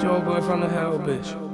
your boy from the hell, bitch.